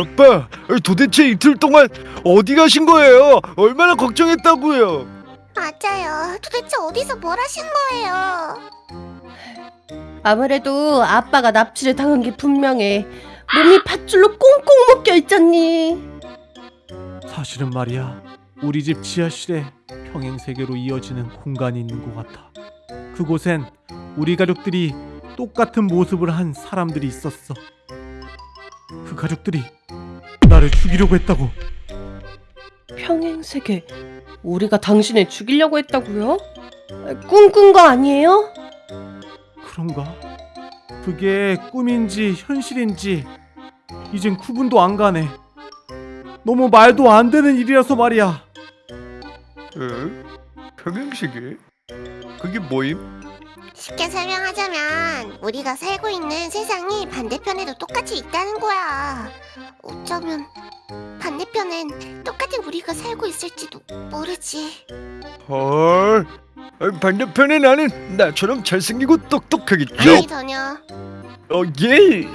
아빠, 도대체 이틀 동안 어디 가신 거예요? 얼마나 걱정했다고요? 맞아요. 도대체 어디서 뭘 하신 거예요? 아무래도 아빠가 납치를 당한 게 분명해. 몸이 밧줄로 꽁꽁 묶여 있잖니. 사실은 말이야 우리 집 지하실에 평행 세계로 이어지는 공간이 있는 것 같아 그곳엔 우리 가족들이 똑같은 모습을 한 사람들이 있었어 그 가족들이 나를 죽이려고 했다고 평행세계. 우리가 당신을 죽이려고 했다고요? 꿈 꾼 거 아니에요? 그런가? 그게 꿈인지 현실인지 이젠 구분도 안 가네 너무 말도 안 되는 일이라서 말이야 어? 평행시계? 그게 뭐임? 쉽게 설명하자면 우리가 살고 있는 세상이 반대편에도 똑같이 있다는 거야. 어쩌면 반대편엔 똑같은 우리가 살고 있을지도 모르지. 헐, 아, 반대편에 나는 나처럼 잘생기고 똑똑하겠죠? 아니 전혀. 어, 예.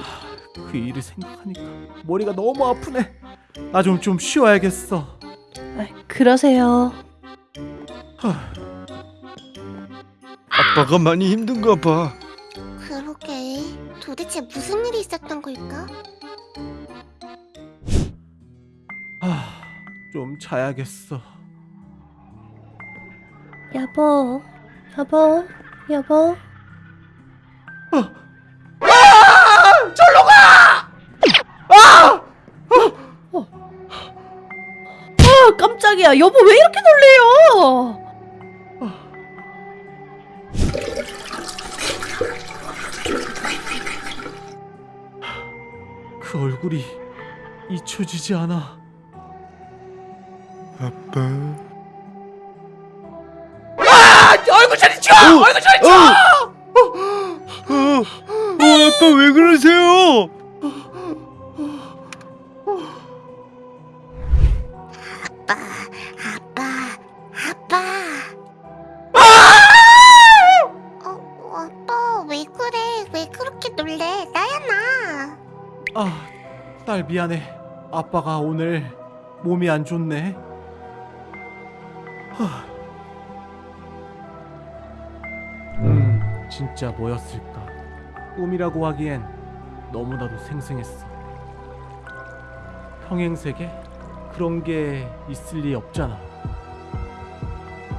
그 일을 생각하니까 머리가 너무 아프네 나 좀좀 쉬어야겠어 아, 그러세요. 아빠가 많이 힘든가 봐. 그러게. 도대체 무슨 일이 있었던 걸까? 아, 좀 자야겠어 여보, 여보, 여보. 아, 깜짝이야. 여보 왜 이렇게 놀래요? 그 얼굴이 잊혀지지 않아 아빠. 얼굴 저리 쳐! 얼굴 저리 쳐! 어, 어, 어, 아빠 왜 그러세요? 아, 딸 미안해. 아빠가 오늘 몸이 안 좋네. 하. 음, 진짜 뭐였을까? 꿈이라고 하기엔 너무나도 생생했어. 평행세계? 그런 게 있을 리 없잖아.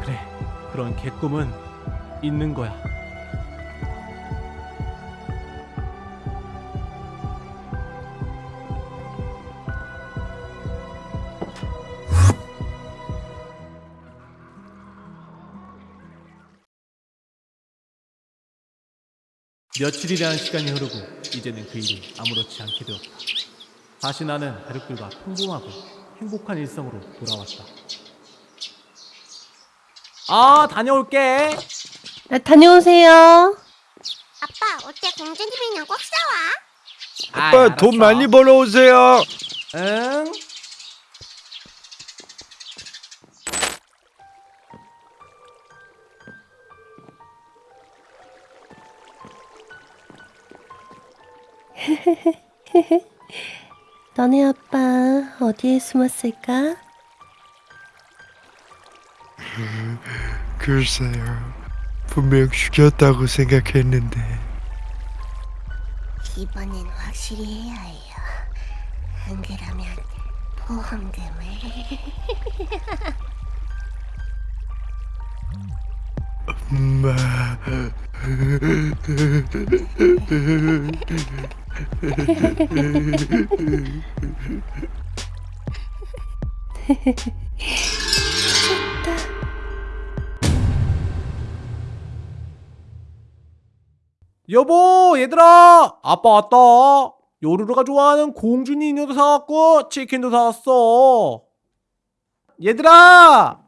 그래 그런 개꿈은 있는 거야 며칠이라는 시간이 흐르고 이제는 그 일이 아무렇지 않게 되었다. 다시 나는 가족들과 평범하고 행복한 일상으로 돌아왔다. 아, 다녀올게. 아, 다녀오세요. 아빠 어때 공주님 인형 꼭 사와. 아빠 돈 많이 벌어오세요. 응? 너네 아빠 어디에 숨었을까? 글쎄요. 분명 죽였다고 생각했는데. 이번엔 확실히 해야 해요. 안 그러면 보험금을. 엄마. 여보, 얘들아, 아빠 왔다. 요루루가 좋아하는 공주니 인형도 사왔고 치킨도 사왔어. 얘들아,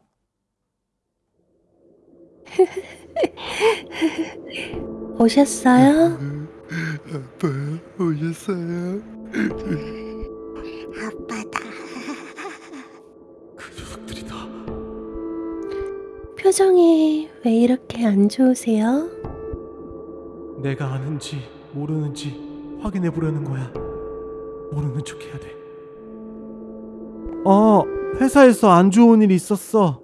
오셨어요? 아빠 오셨어요? 아빠다. 그 녀석들이 다. 표정이 왜 이렇게 안 좋으세요? 내가 아는지 모르는지 확인해 보려는 거야. 모르는 척 해야 돼. 어, 회사에서 안 좋은 일이 있었어.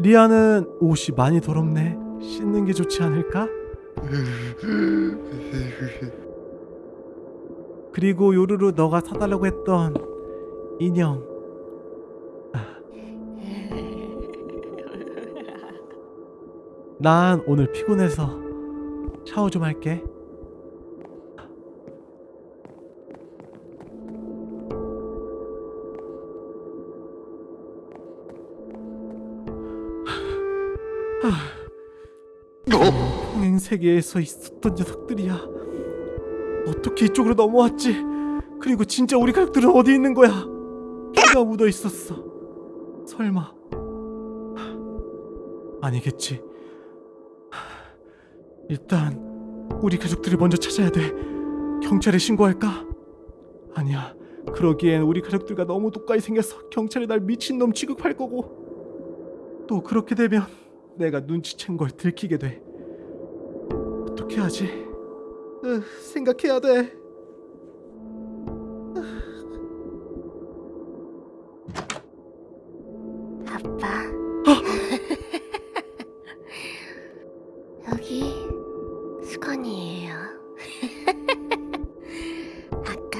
리아는 옷이 많이 더럽네. 씻는 게 좋지 않을까? 그리고 요루루 너가 사달라고 했던 인형. 아. 난 오늘 피곤해서 샤워 좀 할게. 평행 세계에서 있었던 녀석들이야. 어떻게 이쪽으로 넘어왔지? 그리고 진짜 우리 가족들은 어디 있는 거야? 피가 묻어 있었어. 설마 아니겠지. 일단 우리 가족들을 먼저 찾아야 돼. 경찰에 신고할까? 아니야. 그러기엔 우리 가족들과 너무 똑같이 생겨서 경찰이 날 미친놈 취급할 거고 또 그렇게 되면 내가 눈치챈 걸 들키게 돼. 어떻게 하지? 으, 생각해야 돼. 아빠. 여기 수건이에요. 아까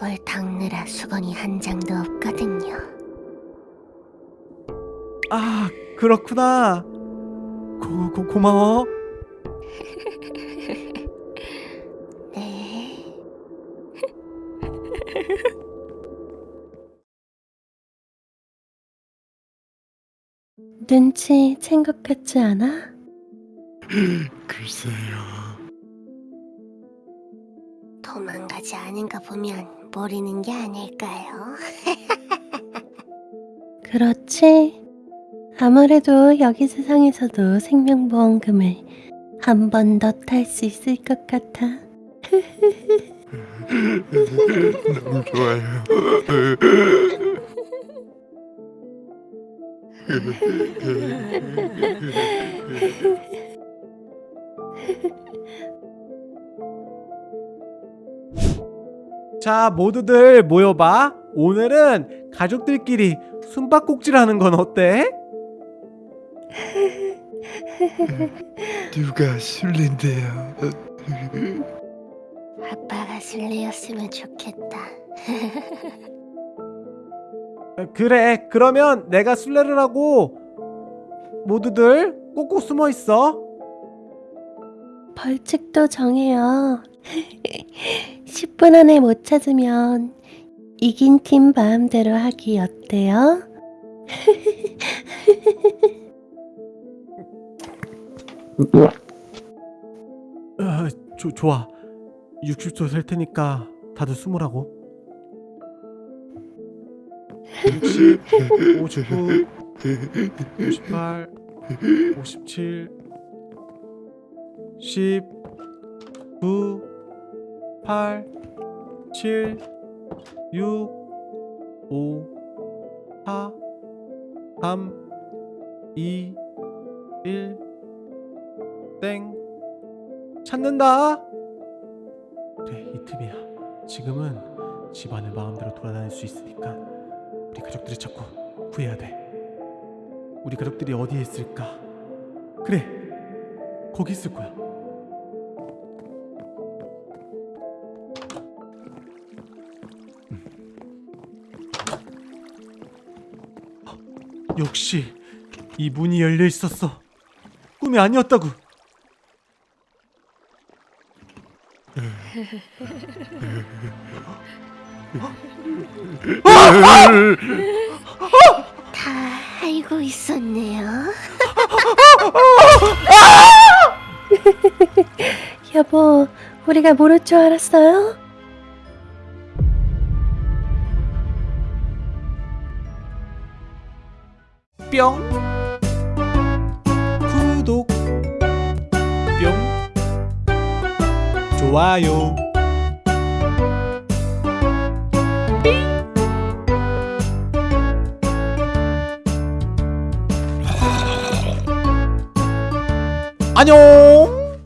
뭘 닦느라 수건이 한 장도 없거든요. 아, 그렇구나. 고, 고, 고마워. 눈치 챈 것 같지 않아? 글쎄요. 도망가지 않은 거 보면 모르는 게 아닐까요? 그렇지. 아무래도 여기 세상에서도 생명보험금을 한 번 더 탈 수 있을 것 같아. 너무 좋아요. 자, 모두들 모여봐. 오늘은 가족들끼리 숨바꼭질 하는 건 어때? 누가 술래인데요? 아빠가 술래였으면 좋겠다. 어, 그래, 그러면 내가 술래를 하고 모두들 꼭꼭 숨어 있어. 벌칙도 정해요. 10분 안에 못 찾으면 이긴 팀 마음대로 하기 어때요? 어, 조, 좋아. 60초 셀 테니까 다들 숨으라고. 60, 59, 58, 57, 10, 9, 8, 7, 6, 5, 4, 3, 2, 1, 땡. 찾는다. 그래, 이 틈이야. 지금은 집안을 마음대로 돌아다닐 수 있으니까 우리 가족들을 찾고 구해야 돼. 우리 가족들이 어디에 있을까? 그래, 거기 있을 거야. 음. 헉, 역시 이 문이 열려 있었어. 꿈이 아니었다고. 다 알고 있었네요. 여보, 우리가 모를 줄 알았어요? 뿅 구독 뿅 좋아요 안녕